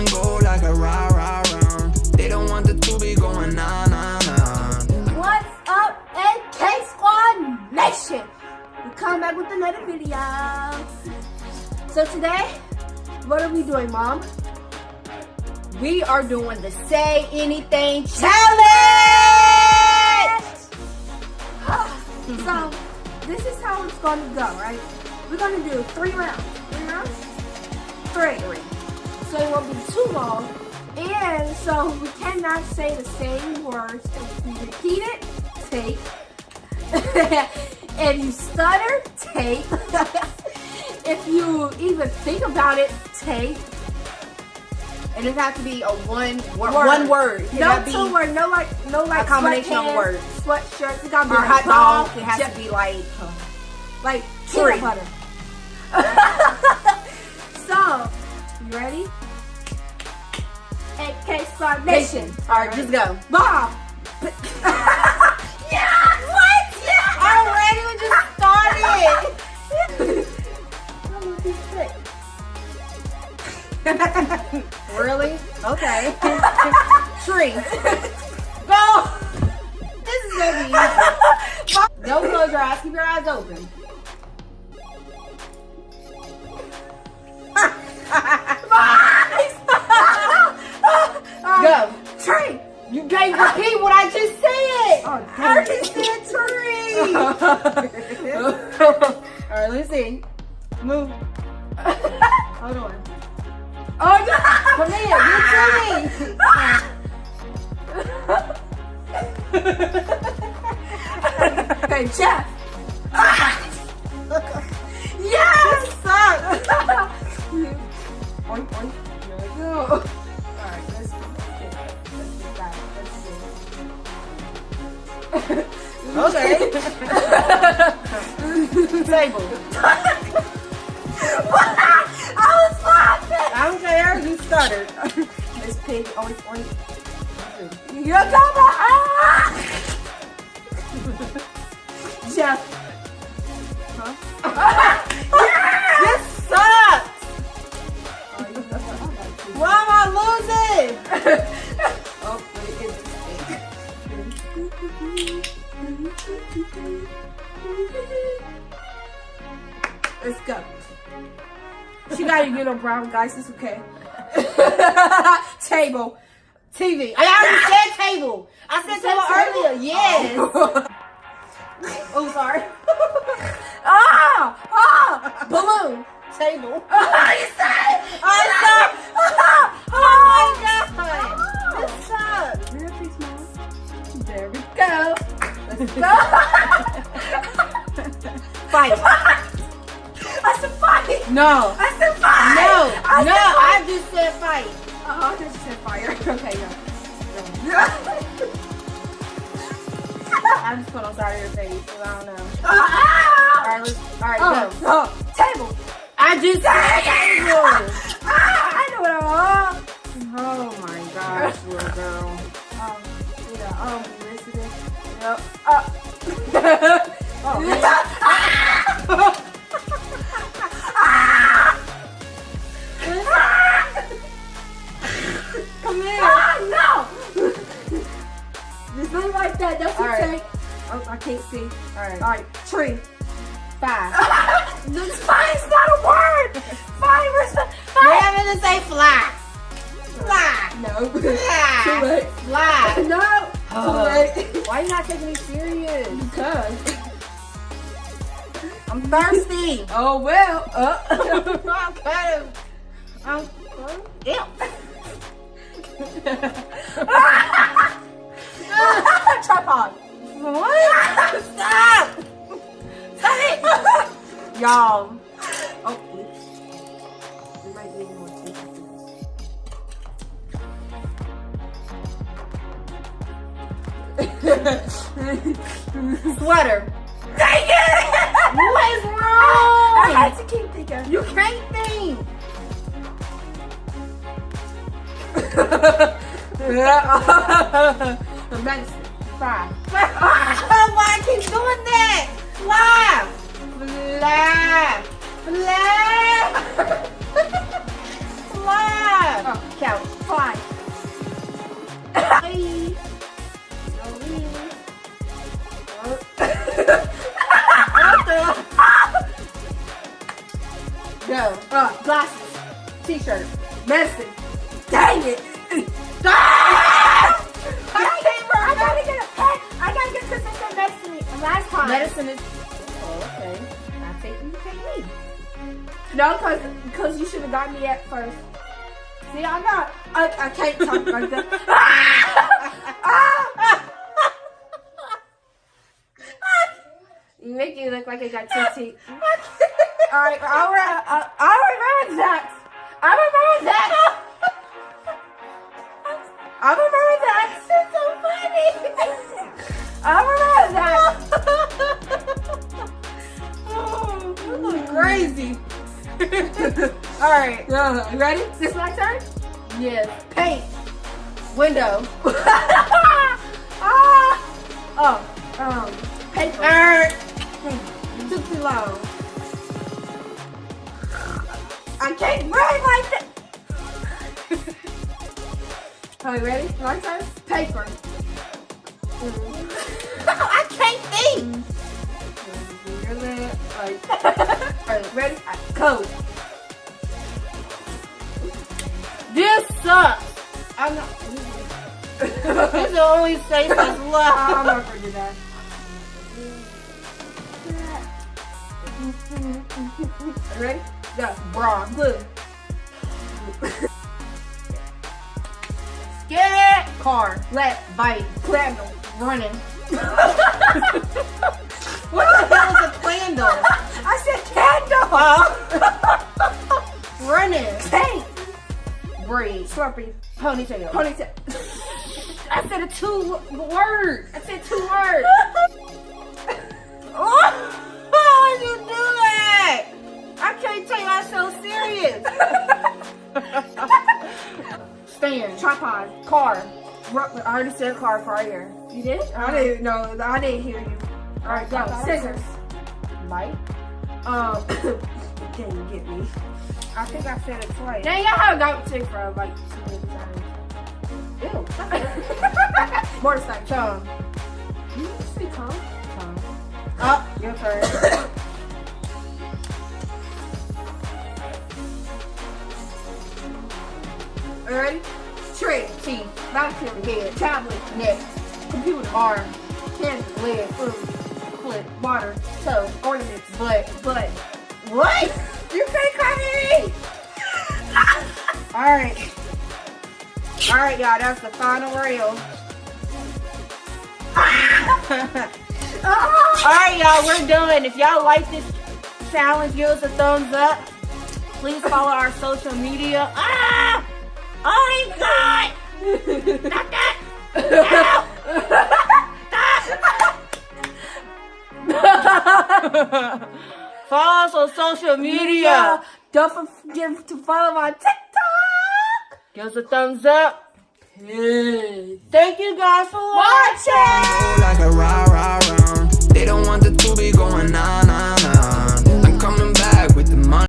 and go like a rah rah. They don't want the two be going nah nah nah. What's up, AK Squad Nation? We come back with another video. So today, what are we doing, Mom? We are doing the Say Anything Challenge! Ah, so, this is how it's to go, right? We're to do three rounds. Three rounds? Three. So it won't be too long. And so we cannot say the same words. If you repeat it, take. if you stutter, take. if you even think about it, take. And it has to be a one word. One word. It No two word, no like, no like a combination of words. Sweatshirts, it gotta be Or like hot dog. It has to be like like peanut butter. you ready? AK Squad Nation. All right, just go. Bob. yeah. What? Yeah. Already we just started. I'm gonna be sick. really? Okay. Tree. Go. This is gonna be easy. Don't close your eyes. Keep your eyes open. Can't repeat what I just said. Oh, I dang said tree. All right, let's see. Move. Hold on. Oh, no. Come here. You Hey, Jeff. Ah. I was laughing. I don't care. You stuttered. Miss Pig, oink, oink. You're coming. Ah! Jeff. Huh? yellow brown, guys. It's okay. Table. TV. I already said table. I said table earlier. Yes. Oh, sorry. Ah! Ah! Balloon. Table. Ah, you said it! I said. Ah! Oh my god. This sucks. Real Mom. There we go. Let's go. Fight. I said fight. No. I said fight. No. I No. said I fight. just said fight. Oh, I just said fire. Okay, yeah. I just put on side of your face. So I don't know. Ah! All right. Let's. All right. Oh, Go. oh, table. I just said table. Ah, I know what I want. Oh my gosh, little girl. Um, yeah, um, this is it. Yep. Uh, Oh, that. That's All right. take. Oh, I can't see. All right. All right, tree. Five. fire's not a word. Fire is a We're having to say fly. Fly. No. Fly. Too late. Fly. No. Oh. Too late. Why you not taking me serious? Because. I'm thirsty. Oh well. Uh. I'm kind of. I'm. Ew. Tripod. What? Stop. Y'all. Oh, oops. We might need more tea. Sweater. Dang it! What is wrong? I wrong? had to keep thinking. You can't think. Medicine. Fry. Why I keep doing that? Fly. Fly. Fly. Fly. Oh, Count. five. Go. Uh, glasses. T-shirt. Medicine. Dang it. last time. Medicine is. Oh, okay. I take you. Take me. No, cause, cause you should have got me at first. See, I got. I, I can't talk like that. Ah! you make it look like I got two teeth. All right, all right. I, I remember that. All right. you ready? This my turn? Yes. Paint. Window. ah. Oh. Um. Paper. Er. You took too long. I can't write like that. Are you ready? My turn? Paper. I can't think. Your lip. Like. Are ready? Uh, Code. This sucks. I'm not. This is the only safe that's I'm not gonna do that. Ready? Go. Bra. Blue. Get it. Car. Left. Bite. Candle. Running. what the hell is a candle? I said candle. Running. Paint. Breathe. Slurpee. Ponytail. Ponytail. I said a two word. I said two words. Why would you do that? I can't take myself serious. Stand. Tripod. Car. I already said car for here. You did? I didn't know. I didn't hear you. All right, go. Scissors. Light. Um. Can you get me? I think I said it twice. Dang, I haven't got sick for like two many times. Ew. Motorcycle. Tongue. You say tongue? Tongue. Up. Your turn. Ready? Tree. Teeth. Vacuum. Head. Tablet. Neck. Computer. Arm. Candle. Leg. Food. Foot. Water. Toe. Ornaments. Butt. Butt. What? You can't Alright. Alright, y'all. That's the final reel. Alright, y'all. We're done. If y'all like this challenge, give us a thumbs up. Please follow our social media. Ah! Oh my god! Not that! Follow us on social media. Don't forget to follow my TikTok. Give us a thumbs up. Thank you guys for watching. Watching. like a rah rah round. They don't want the two be going on